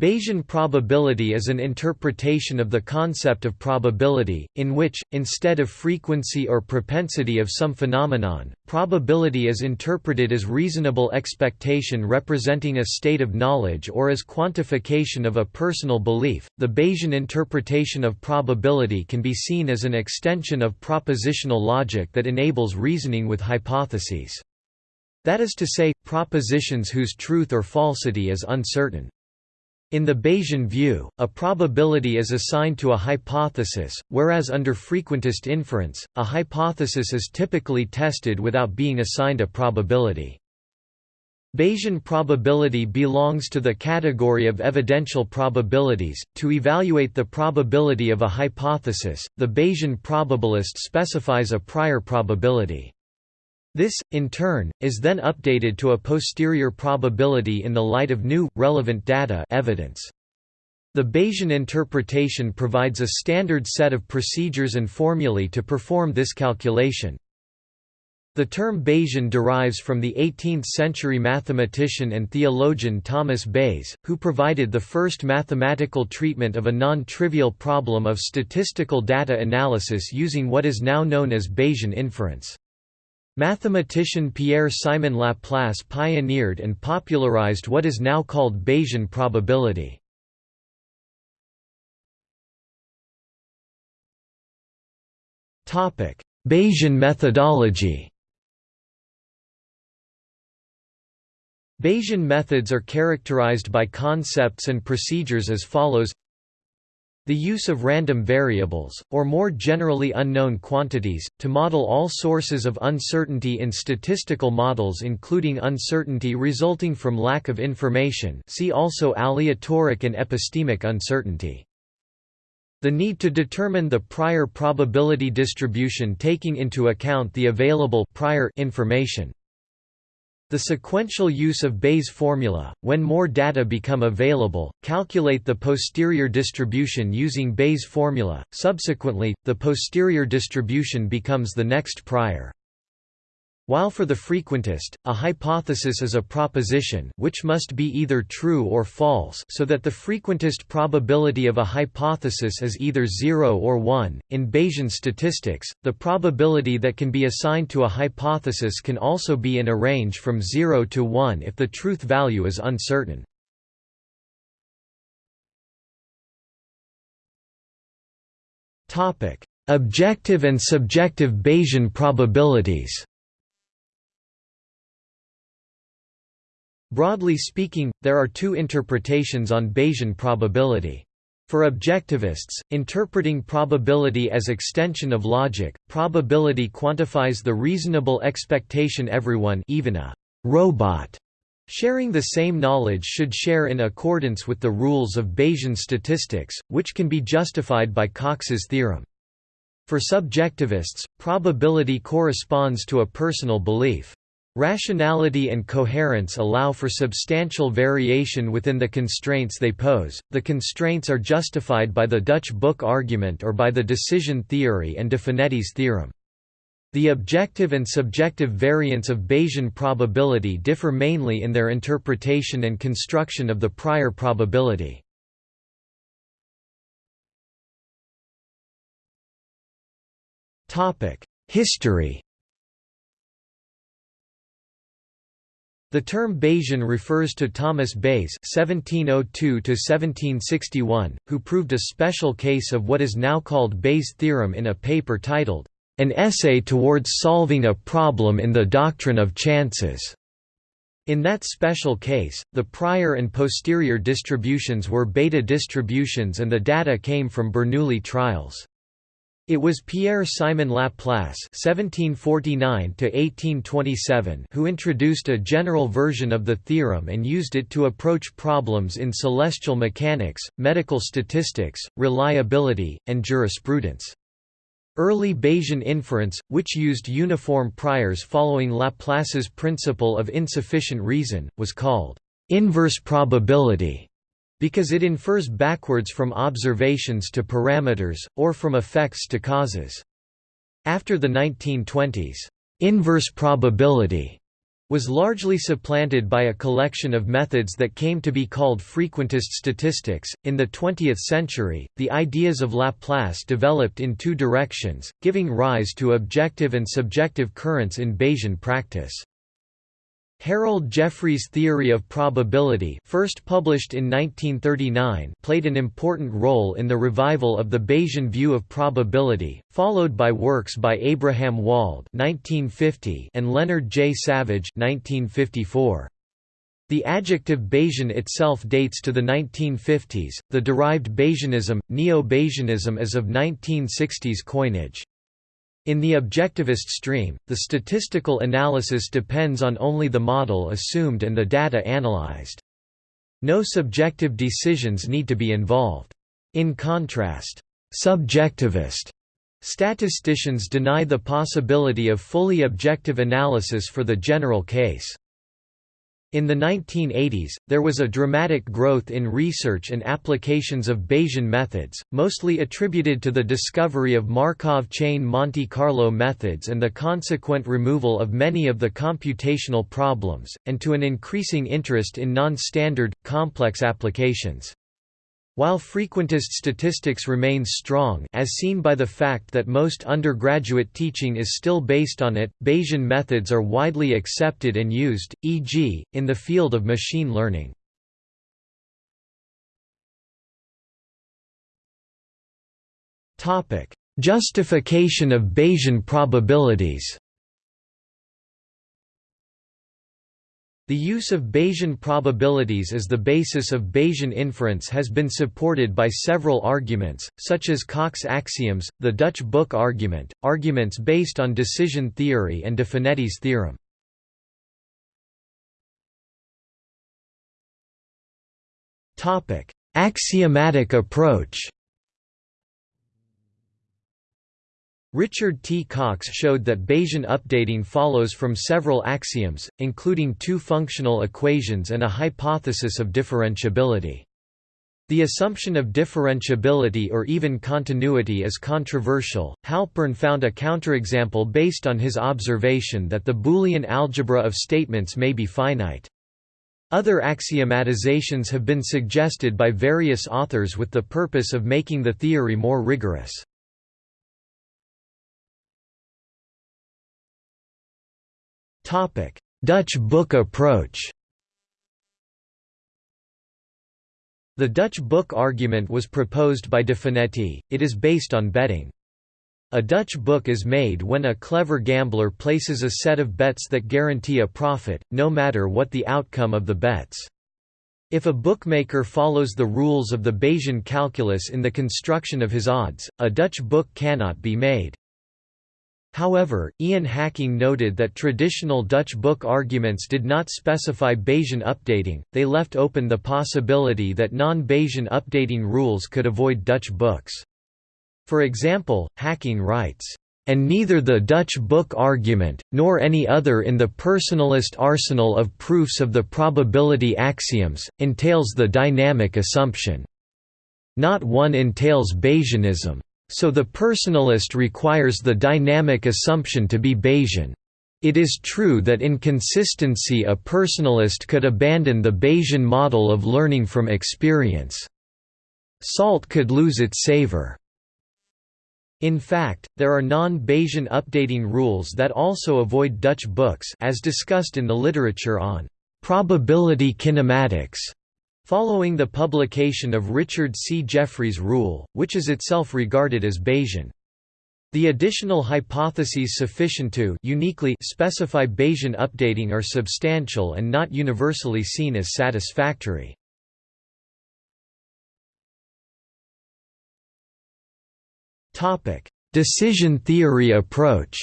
Bayesian probability is an interpretation of the concept of probability, in which, instead of frequency or propensity of some phenomenon, probability is interpreted as reasonable expectation representing a state of knowledge or as quantification of a personal belief. The Bayesian interpretation of probability can be seen as an extension of propositional logic that enables reasoning with hypotheses. That is to say, propositions whose truth or falsity is uncertain. In the Bayesian view, a probability is assigned to a hypothesis, whereas under frequentist inference, a hypothesis is typically tested without being assigned a probability. Bayesian probability belongs to the category of evidential probabilities. To evaluate the probability of a hypothesis, the Bayesian probabilist specifies a prior probability. This, in turn, is then updated to a posterior probability in the light of new, relevant data evidence. The Bayesian interpretation provides a standard set of procedures and formulae to perform this calculation. The term Bayesian derives from the 18th-century mathematician and theologian Thomas Bayes, who provided the first mathematical treatment of a non-trivial problem of statistical data analysis using what is now known as Bayesian inference. Mathematician Pierre-Simon Laplace pioneered and popularized what is now called Bayesian probability. Bayesian methodology Bayesian methods are characterized by concepts and procedures as follows the use of random variables, or more generally unknown quantities, to model all sources of uncertainty in statistical models including uncertainty resulting from lack of information see also aleatoric and epistemic uncertainty. The need to determine the prior probability distribution taking into account the available prior information. The sequential use of Bayes' formula, when more data become available, calculate the posterior distribution using Bayes' formula, subsequently, the posterior distribution becomes the next prior. While for the frequentist, a hypothesis is a proposition which must be either true or false so that the frequentist probability of a hypothesis is either 0 or 1. In Bayesian statistics, the probability that can be assigned to a hypothesis can also be in a range from 0 to 1 if the truth value is uncertain. Objective and subjective Bayesian probabilities Broadly speaking, there are two interpretations on Bayesian probability. For objectivists, interpreting probability as extension of logic, probability quantifies the reasonable expectation everyone even a robot sharing the same knowledge should share in accordance with the rules of Bayesian statistics, which can be justified by Cox's theorem. For subjectivists, probability corresponds to a personal belief. Rationality and coherence allow for substantial variation within the constraints they pose. The constraints are justified by the Dutch book argument or by the decision theory and de Finetti's theorem. The objective and subjective variants of Bayesian probability differ mainly in their interpretation and construction of the prior probability. History The term Bayesian refers to Thomas Bayes (1702–1761), who proved a special case of what is now called Bayes' theorem in a paper titled "An Essay Towards Solving a Problem in the Doctrine of Chances." In that special case, the prior and posterior distributions were beta distributions and the data came from Bernoulli trials. It was Pierre-Simon Laplace (1749–1827) who introduced a general version of the theorem and used it to approach problems in celestial mechanics, medical statistics, reliability, and jurisprudence. Early Bayesian inference, which used uniform priors following Laplace's principle of insufficient reason, was called inverse probability because it infers backwards from observations to parameters, or from effects to causes. After the 1920s, inverse probability was largely supplanted by a collection of methods that came to be called frequentist statistics. In the 20th century, the ideas of Laplace developed in two directions, giving rise to objective and subjective currents in Bayesian practice. Harold Jeffreys' theory of probability first published in 1939 played an important role in the revival of the Bayesian view of probability, followed by works by Abraham Wald 1950 and Leonard J. Savage 1954. The adjective Bayesian itself dates to the 1950s, the derived Bayesianism, Neo-Bayesianism is of 1960s coinage. In the objectivist stream, the statistical analysis depends on only the model assumed and the data analyzed. No subjective decisions need to be involved. In contrast, subjectivist statisticians deny the possibility of fully objective analysis for the general case. In the 1980s, there was a dramatic growth in research and applications of Bayesian methods, mostly attributed to the discovery of Markov chain Monte Carlo methods and the consequent removal of many of the computational problems, and to an increasing interest in non-standard, complex applications. While frequentist statistics remains strong as seen by the fact that most undergraduate teaching is still based on it, Bayesian methods are widely accepted and used, e.g., in the field of machine learning. Justification of Bayesian probabilities The use of Bayesian probabilities as the basis of Bayesian inference has been supported by several arguments, such as Cox axioms, the Dutch book argument, arguments based on decision theory and de Finetti's theorem. Axiomatic approach Richard T. Cox showed that Bayesian updating follows from several axioms, including two functional equations and a hypothesis of differentiability. The assumption of differentiability or even continuity is controversial. Halpern found a counterexample based on his observation that the Boolean algebra of statements may be finite. Other axiomatizations have been suggested by various authors with the purpose of making the theory more rigorous. Dutch book approach The Dutch book argument was proposed by de Finetti, it is based on betting. A Dutch book is made when a clever gambler places a set of bets that guarantee a profit, no matter what the outcome of the bets. If a bookmaker follows the rules of the Bayesian calculus in the construction of his odds, a Dutch book cannot be made. However, Ian Hacking noted that traditional Dutch book arguments did not specify Bayesian updating, they left open the possibility that non-Bayesian updating rules could avoid Dutch books. For example, Hacking writes, and neither the Dutch book argument, nor any other in the personalist arsenal of proofs of the probability axioms, entails the dynamic assumption. Not one entails Bayesianism. So the personalist requires the dynamic assumption to be Bayesian. It is true that in consistency a personalist could abandon the Bayesian model of learning from experience. Salt could lose its savor. In fact, there are non-Bayesian updating rules that also avoid Dutch books as discussed in the literature on probability kinematics. Following the publication of Richard C. Jeffreys' rule, which is itself regarded as Bayesian. The additional hypotheses sufficient to uniquely specify Bayesian updating are substantial and not universally seen as satisfactory. Decision theory approach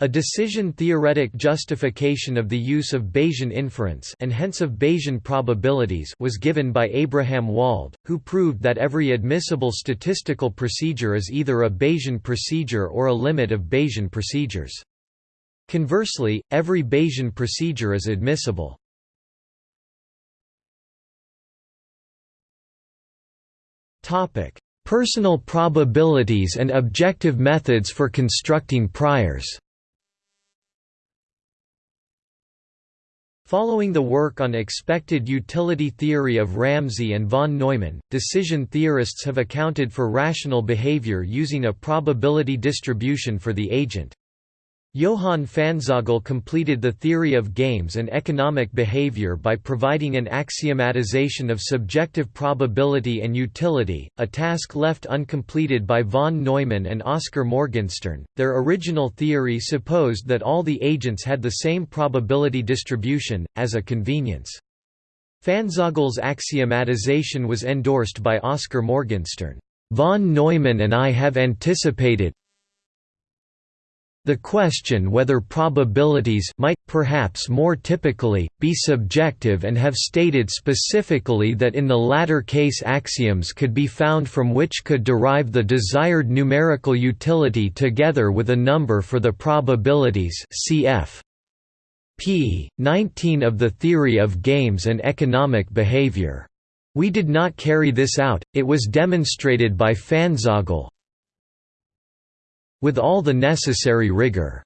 A decision-theoretic justification of the use of Bayesian inference and hence of Bayesian probabilities was given by Abraham Wald, who proved that every admissible statistical procedure is either a Bayesian procedure or a limit of Bayesian procedures. Conversely, every Bayesian procedure is admissible. Personal probabilities and objective methods for constructing priors Following the work on expected utility theory of Ramsey and von Neumann, decision theorists have accounted for rational behavior using a probability distribution for the agent. Johann Pfanzagl completed the theory of games and economic behavior by providing an axiomatization of subjective probability and utility, a task left uncompleted by von Neumann and Oskar Morgenstern. Their original theory supposed that all the agents had the same probability distribution, as a convenience. Pfanzagl's axiomatization was endorsed by Oskar Morgenstern. Von Neumann and I have anticipated, the question whether probabilities might, perhaps more typically, be subjective and have stated specifically that in the latter case axioms could be found from which could derive the desired numerical utility together with a number for the probabilities cf. p. 19 of the Theory of Games and Economic Behavior. We did not carry this out, it was demonstrated by Pfanzagl, with all the necessary rigor.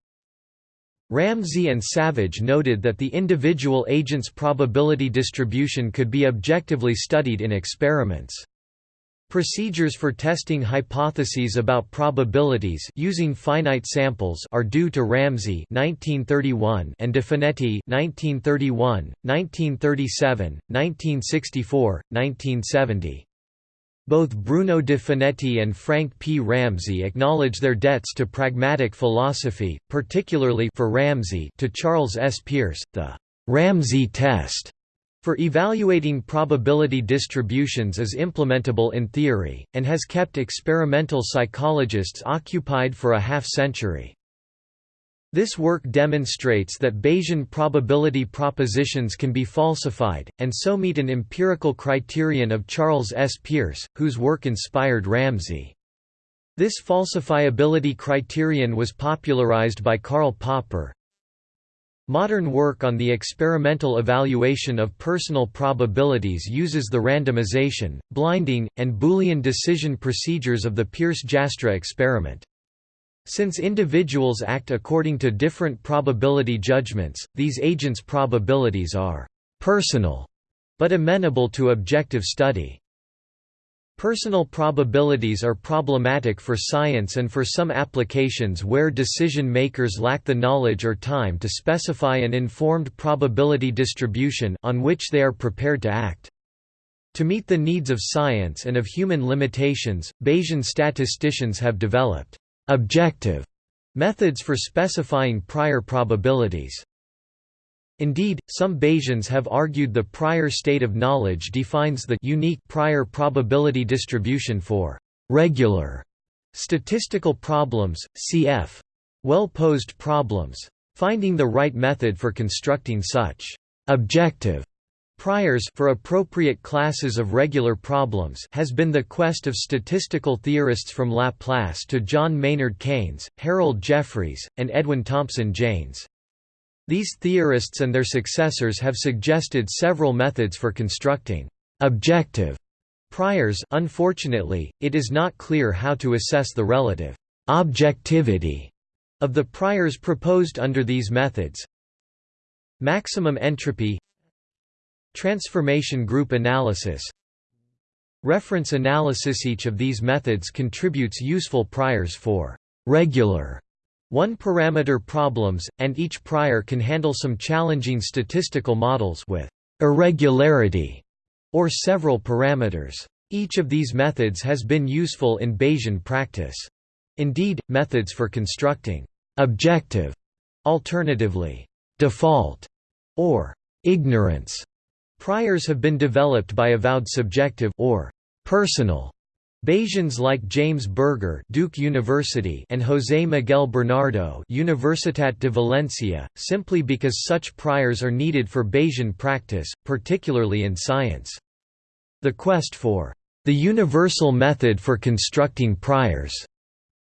Ramsey and Savage noted that the individual agent's probability distribution could be objectively studied in experiments. Procedures for testing hypotheses about probabilities using finite samples are due to Ramsey (1931) and De Finetti (1931, 1937, 1964, 1970). Both Bruno de Finetti and Frank P. Ramsey acknowledge their debts to pragmatic philosophy, particularly for Ramsey to Charles S. Peirce, the Ramsey test for evaluating probability distributions is implementable in theory, and has kept experimental psychologists occupied for a half-century. This work demonstrates that Bayesian probability propositions can be falsified, and so meet an empirical criterion of Charles S. Peirce, whose work inspired Ramsey. This falsifiability criterion was popularized by Karl Popper. Modern work on the experimental evaluation of personal probabilities uses the randomization, blinding, and Boolean decision procedures of the Peirce-Jastrow experiment. Since individuals act according to different probability judgments, these agents' probabilities are «personal» but amenable to objective study. Personal probabilities are problematic for science and for some applications where decision makers lack the knowledge or time to specify an informed probability distribution on which they are prepared to act. To meet the needs of science and of human limitations, Bayesian statisticians have developed objective methods for specifying prior probabilities. Indeed, some Bayesians have argued the prior state of knowledge defines the unique prior probability distribution for regular statistical problems, cf. well-posed problems. Finding the right method for constructing such objective Priors for appropriate classes of regular problems has been the quest of statistical theorists from Laplace to John Maynard Keynes, Harold Jeffreys, and Edwin Thompson Jaynes. These theorists and their successors have suggested several methods for constructing objective priors unfortunately, it is not clear how to assess the relative objectivity of the priors proposed under these methods. Maximum entropy Transformation group analysis Reference analysis Each of these methods contributes useful priors for regular one-parameter problems, and each prior can handle some challenging statistical models with irregularity or several parameters. Each of these methods has been useful in Bayesian practice. Indeed, methods for constructing objective, alternatively default, or ignorance Priors have been developed by avowed subjective or personal Bayesians like James Berger Duke University and José Miguel Bernardo Universitat de Valencia, simply because such priors are needed for Bayesian practice, particularly in science. The quest for the universal method for constructing priors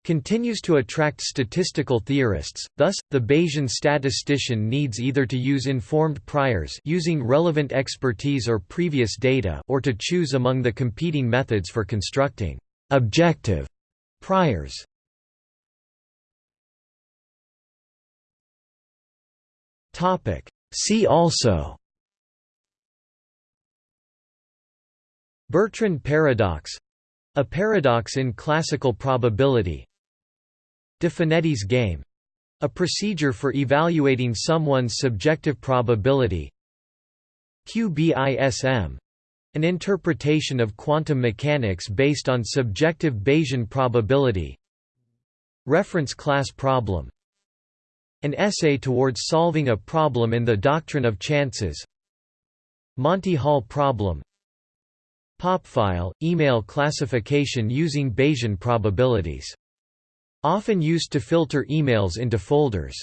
continues to attract statistical theorists, thus, the Bayesian statistician needs either to use informed priors using relevant expertise or previous data or to choose among the competing methods for constructing «objective» priors. See also Bertrand paradox a paradox in classical probability De Finetti's game. A procedure for evaluating someone's subjective probability. QBISM an interpretation of quantum mechanics based on subjective Bayesian probability. Reference class problem. An essay towards solving a problem in the doctrine of chances. Monty Hall problem. Popfile – email classification using Bayesian probabilities. Often used to filter emails into folders.